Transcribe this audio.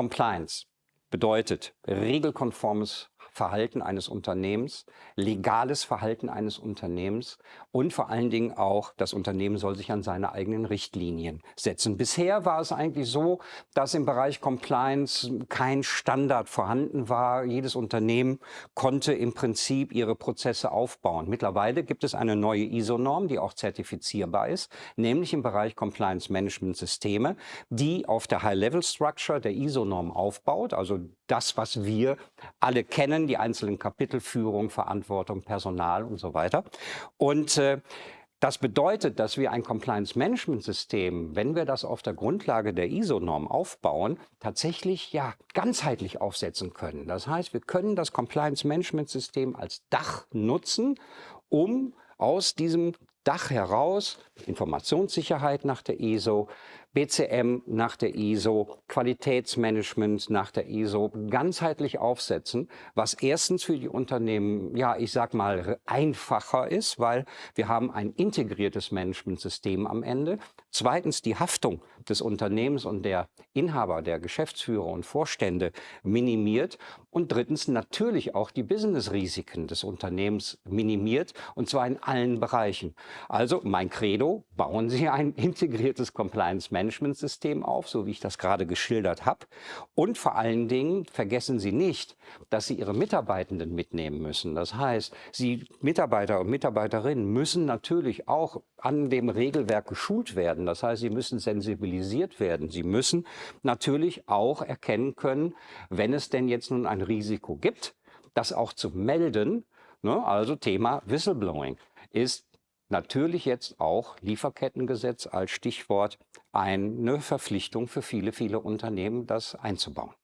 Compliance bedeutet regelkonformes Verhalten eines Unternehmens, legales Verhalten eines Unternehmens und vor allen Dingen auch, das Unternehmen soll sich an seine eigenen Richtlinien setzen. Bisher war es eigentlich so, dass im Bereich Compliance kein Standard vorhanden war. Jedes Unternehmen konnte im Prinzip ihre Prozesse aufbauen. Mittlerweile gibt es eine neue ISO-Norm, die auch zertifizierbar ist, nämlich im Bereich Compliance Management Systeme, die auf der High-Level-Structure der ISO-Norm aufbaut, also das, was wir alle kennen, die einzelnen Kapitel, Führung, Verantwortung, Personal und so weiter. Und äh, das bedeutet, dass wir ein Compliance-Management-System, wenn wir das auf der Grundlage der ISO-Norm aufbauen, tatsächlich ja ganzheitlich aufsetzen können. Das heißt, wir können das Compliance-Management-System als Dach nutzen, um aus diesem Dach heraus Informationssicherheit nach der ISO, BCM nach der ISO, Qualitätsmanagement nach der ISO ganzheitlich aufsetzen, was erstens für die Unternehmen, ja, ich sag mal, einfacher ist, weil wir haben ein integriertes Managementsystem am Ende. Zweitens die Haftung des Unternehmens und der Inhaber, der Geschäftsführer und Vorstände minimiert. Und drittens natürlich auch die Business-Risiken des Unternehmens minimiert, und zwar in allen Bereichen. Also mein Credo, bauen Sie ein integriertes Compliance-Management-System auf, so wie ich das gerade geschildert habe. Und vor allen Dingen vergessen Sie nicht, dass Sie Ihre Mitarbeitenden mitnehmen müssen. Das heißt, Sie Mitarbeiter und Mitarbeiterinnen müssen natürlich auch an dem Regelwerk geschult werden. Das heißt, sie müssen sensibilisiert werden. Sie müssen natürlich auch erkennen können, wenn es denn jetzt nun ein Risiko gibt, das auch zu melden. Ne? Also Thema Whistleblowing ist natürlich jetzt auch Lieferkettengesetz als Stichwort eine Verpflichtung für viele, viele Unternehmen, das einzubauen.